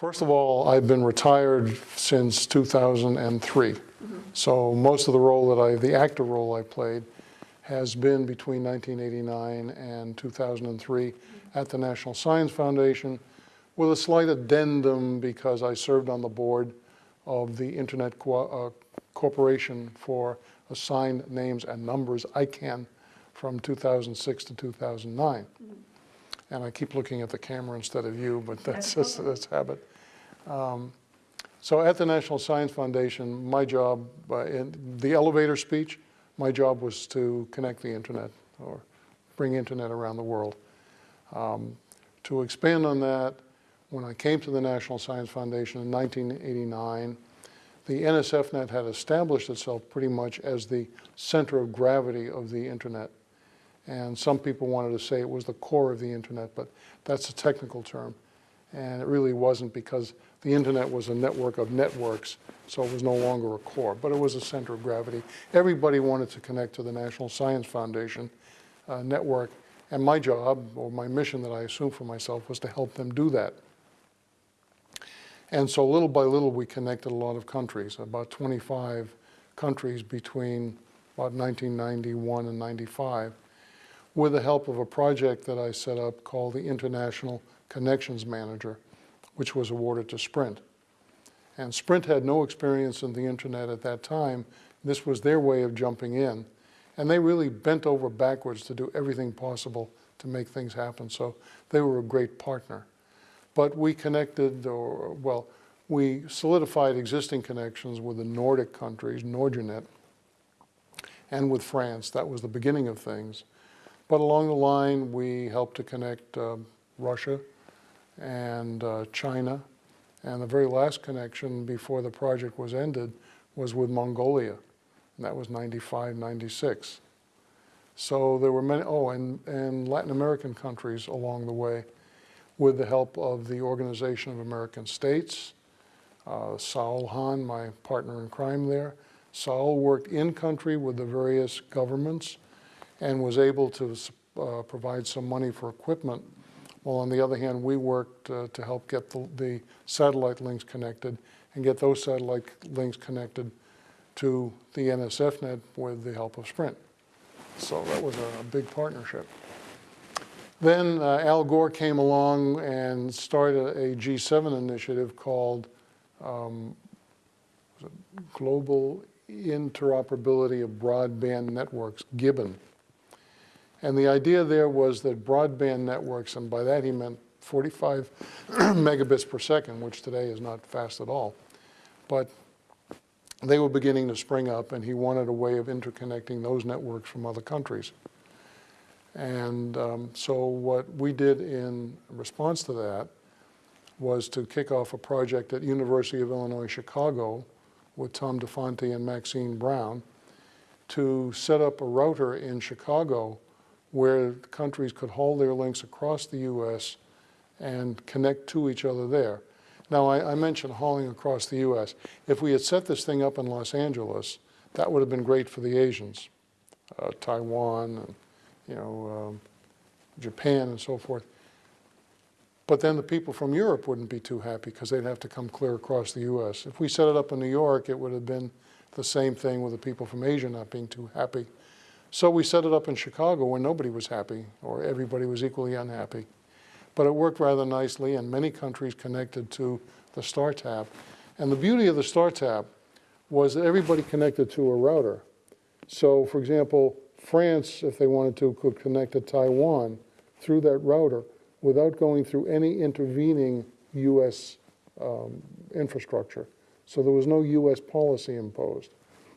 First of all, I've been retired since 2003. Mm-hmm. So most of the role that I, the active role I played has been between 1989 and 2003 mm-hmm. at the National Science Foundation with a slight addendum because I served on the board of the Internet Co- uh, Corporation for Assigned Names and Numbers, ICANN, from 2006 to 2009. Mm-hmm. And I keep looking at the camera instead of you, but that's just, that's habit. Um, So at the National Science Foundation, my job, uh, in the elevator speech, my job was to connect the internet or bring internet around the world. Um, To expand on that, when I came to the National Science Foundation in 1989, the NSFNet had established itself pretty much as the center of gravity of the internet. And some people wanted to say it was the core of the internet, but that's a technical term. And it really wasn't because the internet was a network of networks, so it was no longer a core, but it was a center of gravity. Everybody wanted to connect to the National Science Foundation uh, network, and my job, or my mission that I assumed for myself, was to help them do that. And so little by little, we connected a lot of countries, about 25 countries between about 1991 and 95, with the help of a project that I set up called the International Connections Manager, which was awarded to Sprint. And Sprint had no experience in the internet at that time. This was their way of jumping in. And they really bent over backwards to do everything possible to make things happen. So they were a great partner. But we connected, or well, we solidified existing connections with the Nordic countries, NORDUnet, and with France. That was the beginning of things. But along the line, we helped to connect uh, Russia and uh, China. And the very last connection before the project was ended was with Mongolia. And that was 95, 96. So there were many, oh, and, and Latin American countries along the way with the help of the Organization of American States. Uh, Saul Hahn, my partner in crime there. Saul worked in country with the various governments and was able to uh, provide some money for equipment. While on the other hand, we worked uh, to help get the, the, satellite links connected and get those satellite links connected to the NSFnet with the help of Sprint. So that was a, big partnership. Then uh, Al Gore came along and started a G7 initiative called um, Global Interoperability of Broadband Networks, GIBN. And the idea there was that broadband networks, and by that he meant 45 megabits per second, which today is not fast at all, but they were beginning to spring up and he wanted a way of interconnecting those networks from other countries. And um, so what we did in response to that was to kick off a project at University of Illinois Chicago with Tom DeFanti and Maxine Brown to set up a router in Chicago where countries could haul their links across the US and connect to each other there. Now, I, I, mentioned hauling across the US. If we had set this thing up in Los Angeles, that would have been great for the Asians, uh, Taiwan, and, you know, um, Japan and so forth. But then the people from Europe wouldn't be too happy because they'd have to come clear across the US. If we set it up in New York, it would have been the same thing with the people from Asia not being too happy. So we set it up in Chicago where nobody was happy or everybody was equally unhappy. But it worked rather nicely and many countries connected to the StarTAP. And the beauty of the StarTAP was that everybody connected to a router. So for example, France, if they wanted to, could connect to Taiwan through that router without going through any intervening US um, infrastructure. So there was no US policy imposed.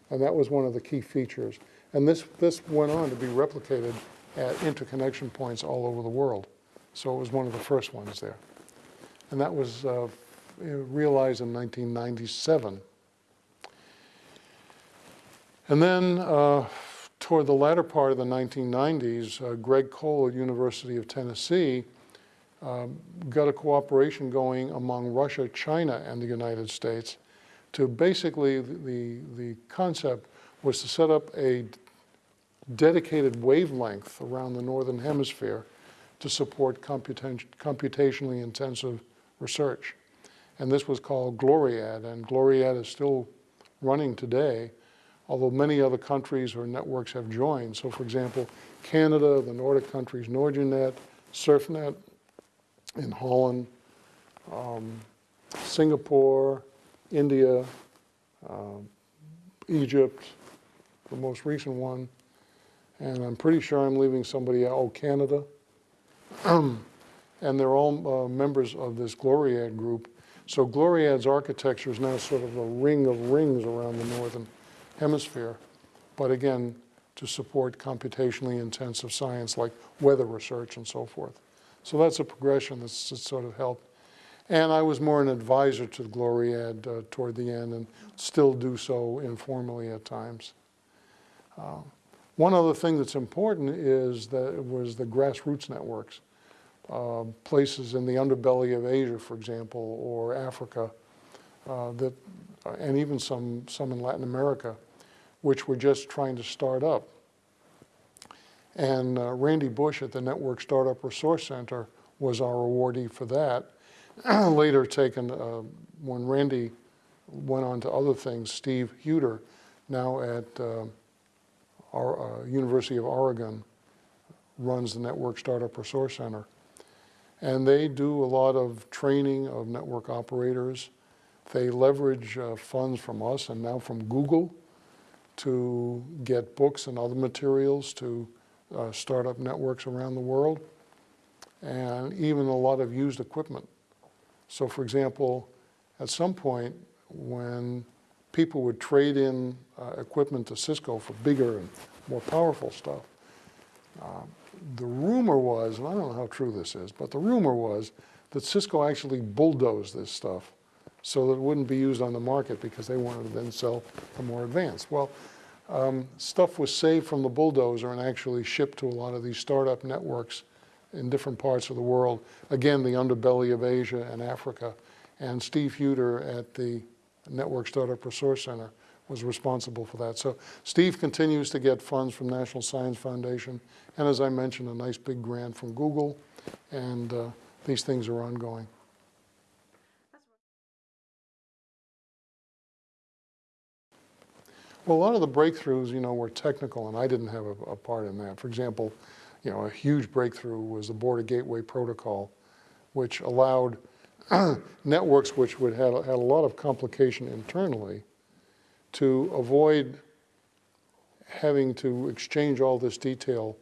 And that was one of the key features. And this, this went on to be replicated at interconnection points all over the world. So it was one of the first ones there. And that was uh, realized in 1997. And then uh, toward the latter part of the 1990s, uh, Greg Cole at University of Tennessee um, got a cooperation going among Russia, China, and the United States to basically, the, the concept was to set up a dedicated wavelength around the northern hemisphere to support computation, computationally intensive research. and this was called Gloriad, and Gloriad is still running today, although many other countries or networks have joined. So for example, Canada, the Nordic countries, NORDUnet, SurfNet in Holland, um, Singapore, India, um, Egypt, the most recent one, and I'm pretty sure I'm leaving somebody out, oh, Canada. and they're all uh, members of this Gloriad group. So Gloriad's architecture is now sort of a ring of rings around the northern hemisphere. But again, to support computationally intensive science like weather research and so forth. So that's a progression that's, that's sort of helped. And I was more an advisor to Gloriad uh, toward the end and still do so informally at times. Uh, one other thing that's important is that it was the grassroots networks. Uh, places in the underbelly of Asia, for example, or Africa, uh, that, uh, and even some, some in Latin America, which were just trying to start up. And uh, Randy Bush at the Network Startup Resource Center was our awardee for that. Later taken, uh, when Randy went on to other things, Steve Huter, now at uh, our, uh, University of Oregon, runs the Network Startup Resource Center. And they do a lot of training of network operators. They leverage uh, funds from us and now from Google to get books and other materials to uh, startup networks around the world, and even a lot of used equipment. So for example, at some point when people would trade in uh, equipment to Cisco for bigger and more powerful stuff, uh, the rumor was, and I don't know how true this is, but the rumor was that Cisco actually bulldozed this stuff so that it wouldn't be used on the market because they wanted to then sell the more advanced. Well, um, stuff was saved from the bulldozer and actually shipped to a lot of these startup networks in different parts of the world. Again, the underbelly of Asia and Africa. And Steve Huter at the Network Startup Resource Center was responsible for that. So Steve continues to get funds from National Science Foundation. And as I mentioned, a nice big grant from Google. And uh, these things are ongoing. Well, a lot of the breakthroughs, you know, were technical, and I didn't have a, a, part in that. For example, you know, a huge breakthrough was the Border Gateway Protocol, which allowed networks which would have had a lot of complication internally to avoid having to exchange all this detail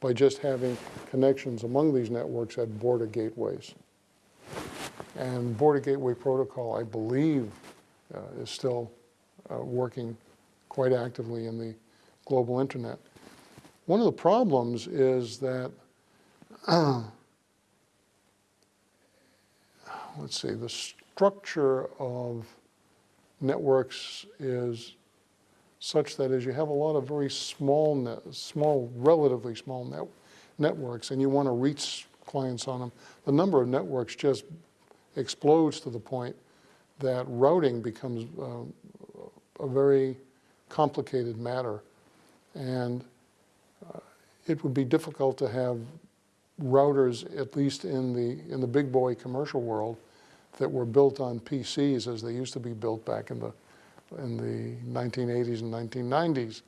by just having connections among these networks at border gateways. And Border Gateway Protocol, I believe, uh, is still uh, working quite actively in the global internet. One of the problems is that, uh, let's see, the structure of networks is such that as you have a lot of very small, net, small, relatively small net, networks and you want to reach clients on them, the number of networks just explodes to the point that routing becomes uh, a very complicated matter. And uh, it would be difficult to have routers, at least in the, in the big boy commercial world, that were built on PCs as they used to be built back in the, in the 1980s and 1990s.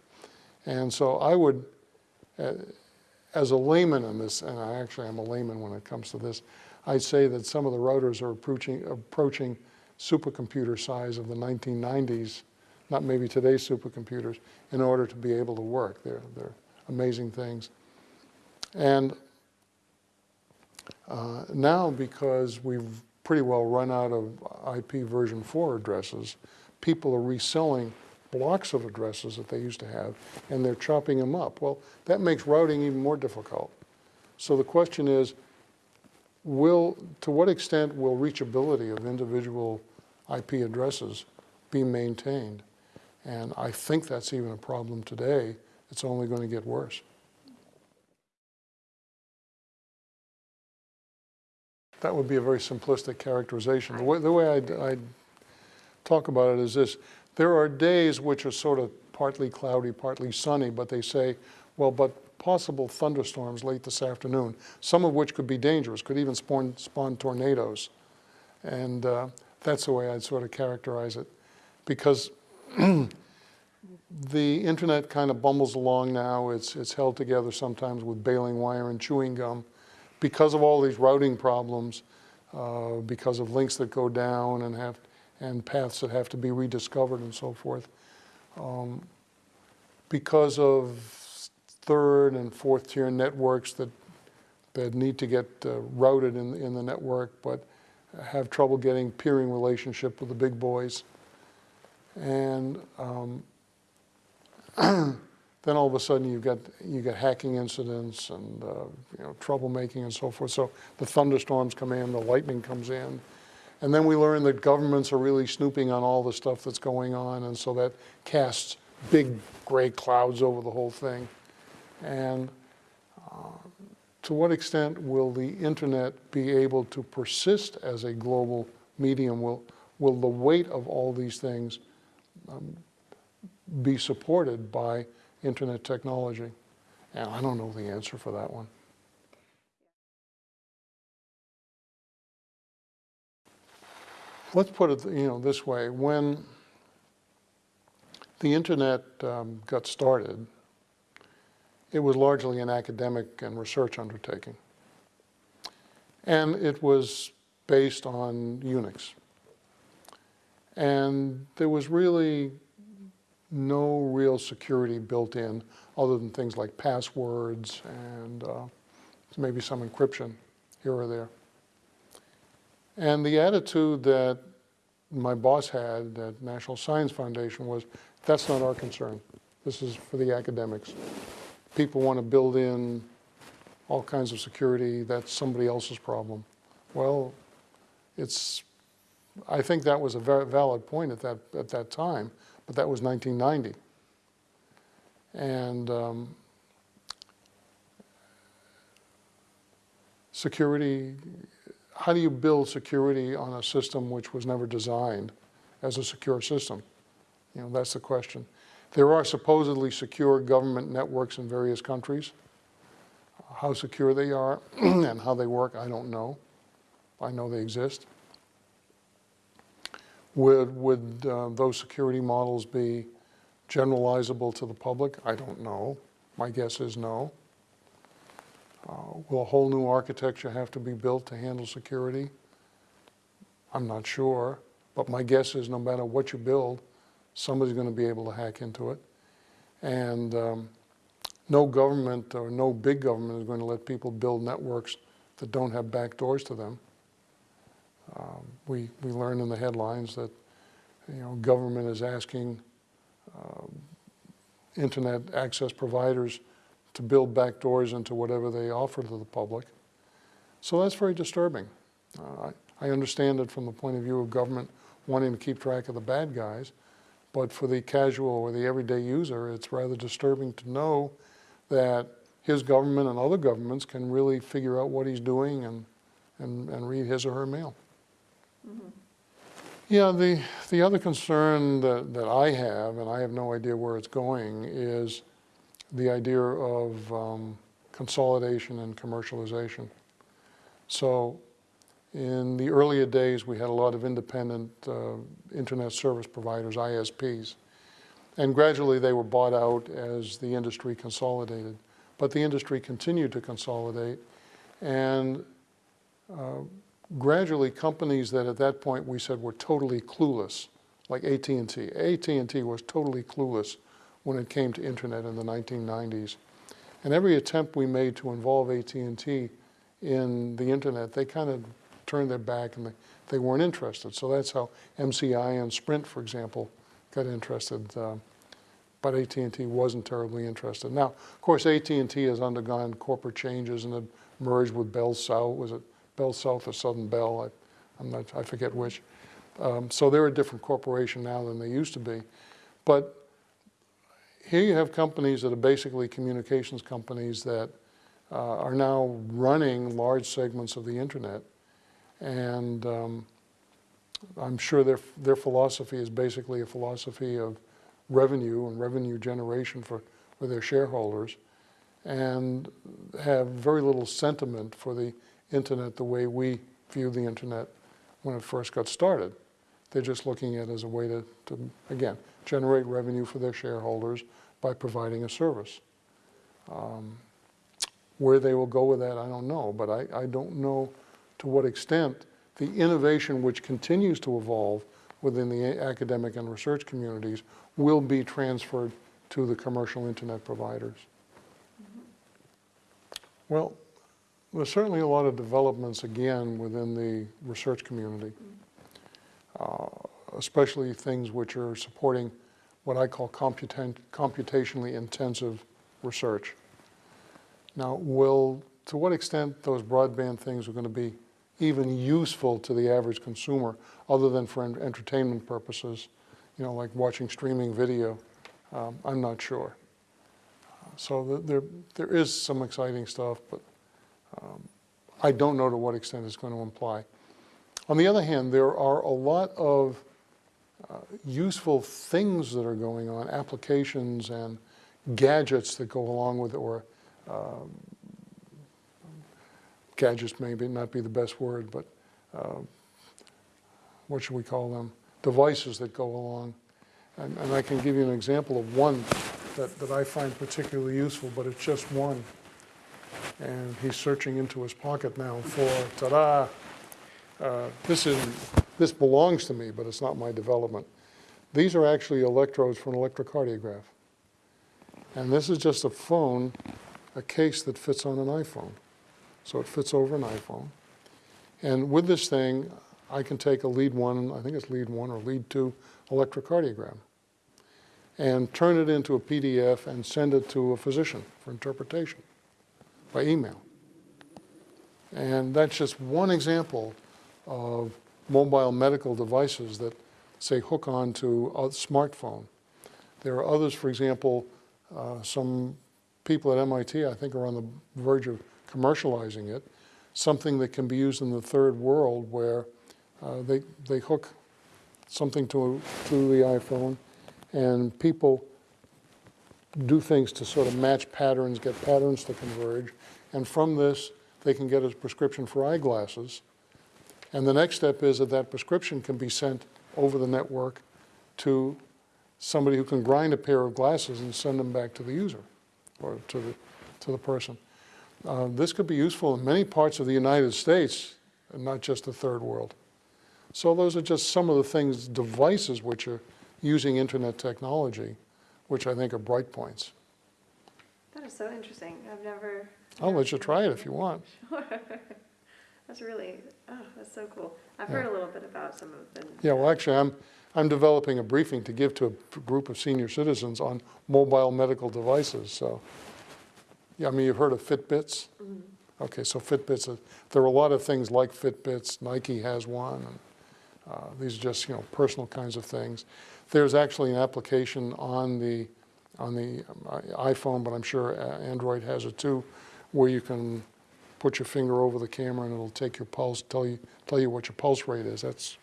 And so I would, uh, as a layman in this, and I actually am a layman when it comes to this, I'd say that some of the routers are approaching, approaching supercomputer size of the 1990s not maybe today's supercomputers, in order to be able to work. They're, they're amazing things. And uh, now, because we've pretty well run out of IP version 4 addresses, people are reselling blocks of addresses that they used to have, and they're chopping them up. Well, that makes routing even more difficult. So the question is, will, to what extent will reachability of individual IP addresses be maintained? And I think that's even a problem today. It's only going to get worse. That would be a very simplistic characterization. The way, the way I'd, I'd talk about it is this. There are days which are sort of partly cloudy, partly sunny, but they say, well, but possible thunderstorms late this afternoon, some of which could be dangerous, could even spawn, spawn tornadoes. And uh, That's the way I'd sort of characterize it. Because the internet kind of bumbles along now. It's, it's held together sometimes with baling wire and chewing gum. Because of all these routing problems, uh, because of links that go down and have and paths that have to be rediscovered and so forth. Um, because of third and fourth tier networks that that need to get uh, routed in, in the network, but have trouble getting peering relationship with the big boys. And um, then all of a sudden you got you got hacking incidents and uh, you know troublemaking and so forth. So the thunderstorms come in, the lightning comes in, and then we learn that governments are really snooping on all the stuff that's going on, and so that casts big gray clouds over the whole thing. And uh, to what extent will the internet be able to persist as a global medium? Will, will the weight of all these things um, be supported by internet technology? And I don't know the answer for that one. Let's put it you know, this way. When the internet um, got started, it was largely an academic and research undertaking. And it was based on Unix. And there was really no real security built in other than things like passwords and uh, maybe some encryption here or there. And the attitude that my boss had at National Science Foundation was, that's not our concern. This is for the academics. People want to build in all kinds of security, that's somebody else's problem. Well, it's, I think that was a very valid point at that, at that time, but that was 1990. And um, security, how do you build security on a system which was never designed as a secure system? You know, that's the question. There are supposedly secure government networks in various countries. How secure they are and how they work, I don't know. I know they exist. Would, would uh, those security models be generalizable to the public? I don't know. My guess is no. Uh, will a whole new architecture have to be built to handle security? I'm not sure, but my guess is no matter what you build, somebody's going to be able to hack into it. And um, no government or no big government is going to let people build networks that don't have back doors to them. Um, we, we learn in the headlines that you know, government is asking uh, internet access providers to build back doors into whatever they offer to the public. So that's very disturbing. Uh, I, I understand it from the point of view of government wanting to keep track of the bad guys, but for the casual or the everyday user, it's rather disturbing to know that his government and other governments can really figure out what he's doing and, and, and read his or her mail. Mm -hmm. Yeah, the, the other concern that, that I have, and I have no idea where it's going, is the idea of um, consolidation and commercialization. So in the earlier days, we had a lot of independent uh, internet service providers, ISPs. And gradually they were bought out as the industry consolidated. But the industry continued to consolidate. And uh, gradually companies that at that point we said were totally clueless, like AT&T. AT&T was totally clueless when it came to internet in the 1990s. And every attempt we made to involve AT&T in the internet, they kind of turned their back and they, they weren't interested. So that's how MCI and Sprint, for example, got interested. Uh, but AT&T wasn't terribly interested. Now, of course, AT&T has undergone corporate changes and it merged with Bell South. Was it Bell South or Southern Bell? I, am not, I forget which. Um, so they're a different corporation now than they used to be. But here you have companies that are basically communications companies that uh, are now running large segments of the internet and um, I'm sure their, their philosophy is basically a philosophy of revenue and revenue generation for, for their shareholders and have very little sentiment for the internet the way we view the internet when it first got started. They're just looking at it as a way to, to, again, generate revenue for their shareholders by providing a service. Um, Where they will go with that, I don't know, but I, I don't know to what extent the innovation which continues to evolve within the academic and research communities will be transferred to the commercial internet providers. Well, there's certainly a lot of developments, again, within the research community, uh, especially things which are supporting what I call computationally intensive research. Now, will, to what extent those broadband things are going to be even useful to the average consumer, other than for en- entertainment purposes, you know, like watching streaming video, um, I'm not sure. So th- there, there is some exciting stuff, but um, I don't know to what extent it's going to imply. On the other hand, there are a lot of uh, useful things that are going on, applications and gadgets that go along with it, or um, gadgets maybe not be the best word, but uh, what should we call them? Devices that go along. And, and I can give you an example of one that, that I find particularly useful, but it's just one. And he's searching into his pocket now for, ta-da, uh, this is, this belongs to me, but it's not my development. These are actually electrodes for an electrocardiograph. And this is just a phone, a case that fits on an iPhone. So it fits over an iPhone. And with this thing, I can take a lead one, I think it's lead one or lead two electrocardiogram, and turn it into a PDF and send it to a physician for interpretation by email. And that's just one example of mobile medical devices that, say, hook on to a smartphone. There are others, for example, uh, some people at MIT, I think, are on the verge of commercializing it, something that can be used in the third world where uh, they, they hook something to, to the iPhone and people do things to sort of match patterns, get patterns to converge, and from this, they can get a prescription for eyeglasses. And the next step is that that prescription can be sent over the network to somebody who can grind a pair of glasses and send them back to the user or to the, to the person. Uh, this could be useful in many parts of the United States, and not just the third world. So those are just some of the things, devices which are using internet technology, which I think are bright points. That is so interesting. I've never. I'll let you try it if you want. Sure. That's really, oh, that's so cool. I've heard a little bit about some of them. Yeah, well, actually, I'm, I'm developing a briefing to give to a group of senior citizens on mobile medical devices, so. Yeah, I mean, you've heard of Fitbits? Okay, so Fitbits, are- there are a lot of things like Fitbits, Nike has one, and uh, these are just, you know, personal kinds of things. There's actually an application on the, on the um, iPhone, but I'm sure uh, Android has it too, where you can put your finger over the camera and it'll take your pulse, tell you, tell you what your pulse rate is. That's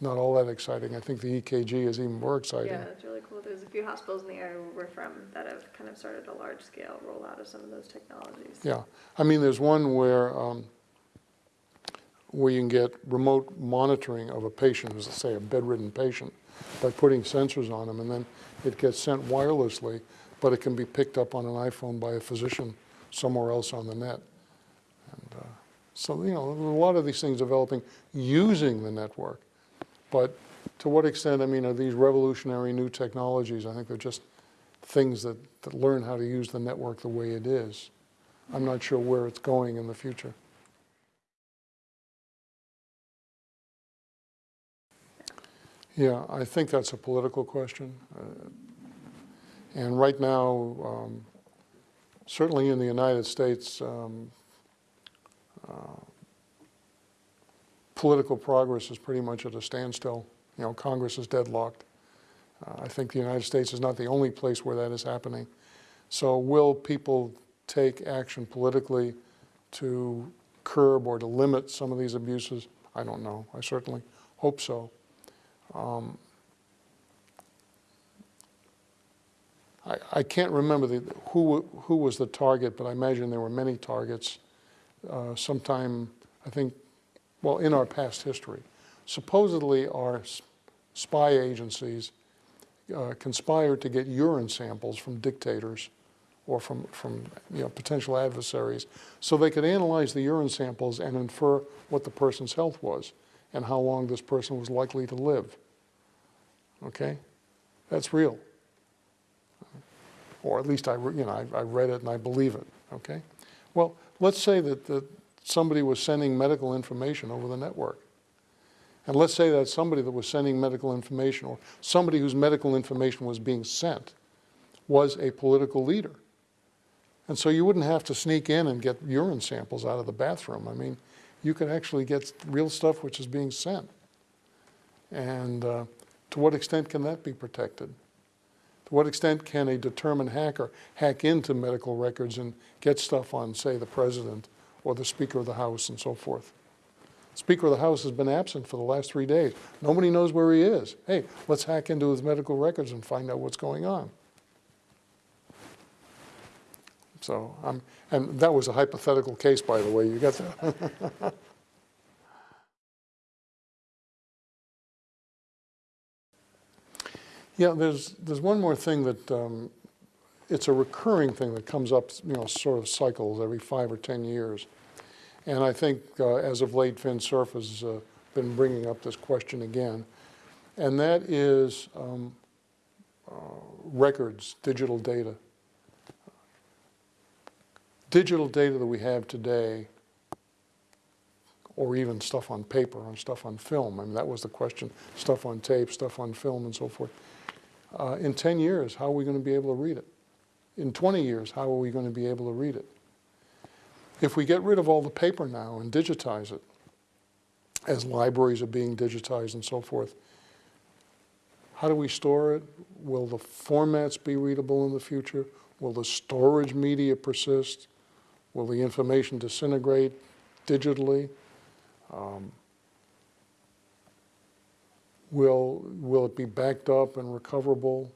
not all that exciting. I think the EKG is even more exciting. Yeah, it's really cool. There's a few hospitals in the area where we're from that have kind of started a large scale rollout of some of those technologies. Yeah, I mean, there's one where, um, where you can get remote monitoring of a patient, as say a bedridden patient, by putting sensors on them, and then it gets sent wirelessly, but it can be picked up on an iPhone by a physician somewhere else on the net. And uh, so, you know, a lot of these things developing using the network, but to what extent, I mean, are these revolutionary new technologies? I think they're just things that, that learn how to use the network the way it is. I'm not sure where it's going in the future. Yeah, I think that's a political question. Uh, And right now, um, certainly in the United States, um, uh, political progress is pretty much at a standstill. You know, Congress is deadlocked. Uh, I think the United States is not the only place where that is happening. So will people take action politically to curb or to limit some of these abuses? I don't know. I certainly hope so. Um, I, I can't remember the, who, who was the target, but I imagine there were many targets uh, sometime, I think, well, in our past history. Supposedly our spy agencies uh, conspired to get urine samples from dictators or from, from you know, potential adversaries so they could analyze the urine samples and infer what the person's health was and how long this person was likely to live. Okay? That's real. Or at least I, you know, I, I read it and I believe it. Okay? Well, let's say that, that somebody was sending medical information over the network. And let's say that somebody that was sending medical information or somebody whose medical information was being sent was a political leader. And so you wouldn't have to sneak in and get urine samples out of the bathroom. I mean, you could actually get real stuff which is being sent. And uh, to what extent can that be protected? To what extent can a determined hacker hack into medical records and get stuff on, say, the president or the Speaker of the House and so forth? Speaker of the House has been absent for the last three days. Nobody knows where he is. Hey, let's hack into his medical records and find out what's going on. So, um, and that was a hypothetical case, by the way. You got that? yeah, there's there's one more thing that um, it's a recurring thing that comes up, you know, sort of cycles every five or ten years. And I think uh, as of late, Vint Cerf has uh, been bringing up this question again. And that is um, uh, records, digital data. Digital data that we have today, or even stuff on paper and stuff on film, I mean, that was the question, stuff on tape, stuff on film and so forth. Uh, in 10 years, how are we going to be able to read it? In 20 years, how are we going to be able to read it? If we get rid of all the paper now and digitize it, as libraries are being digitized and so forth, how do we store it? Will the formats be readable in the future? Will the storage media persist? Will the information disintegrate digitally? Um, will, will it be backed up and recoverable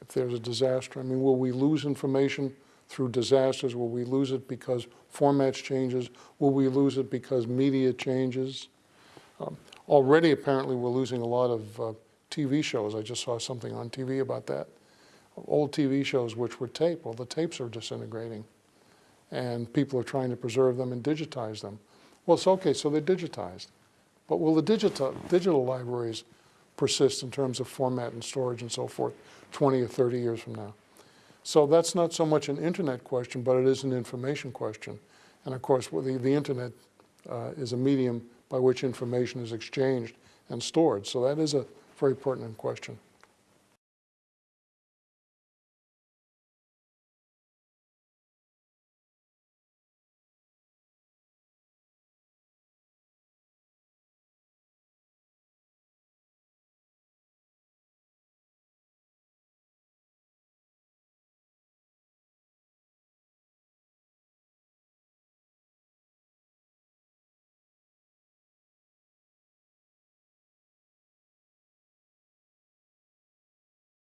if there's a disaster? I mean, will we lose information through disasters? Will we lose it because formats changes? Will we lose it because media changes? Um, already, apparently, we're losing a lot of uh, TV shows. I just saw something on TV about that. Old TV shows which were tape, well, the tapes are disintegrating. And people are trying to preserve them and digitize them. Well, it's okay, so they're digitized. But will the digital, digital libraries persist in terms of format and storage and so forth 20 or 30 years from now? So that's not so much an internet question, but it is an information question. And of course, the, the internet uh, is a medium by which information is exchanged and stored. So that is a very pertinent question.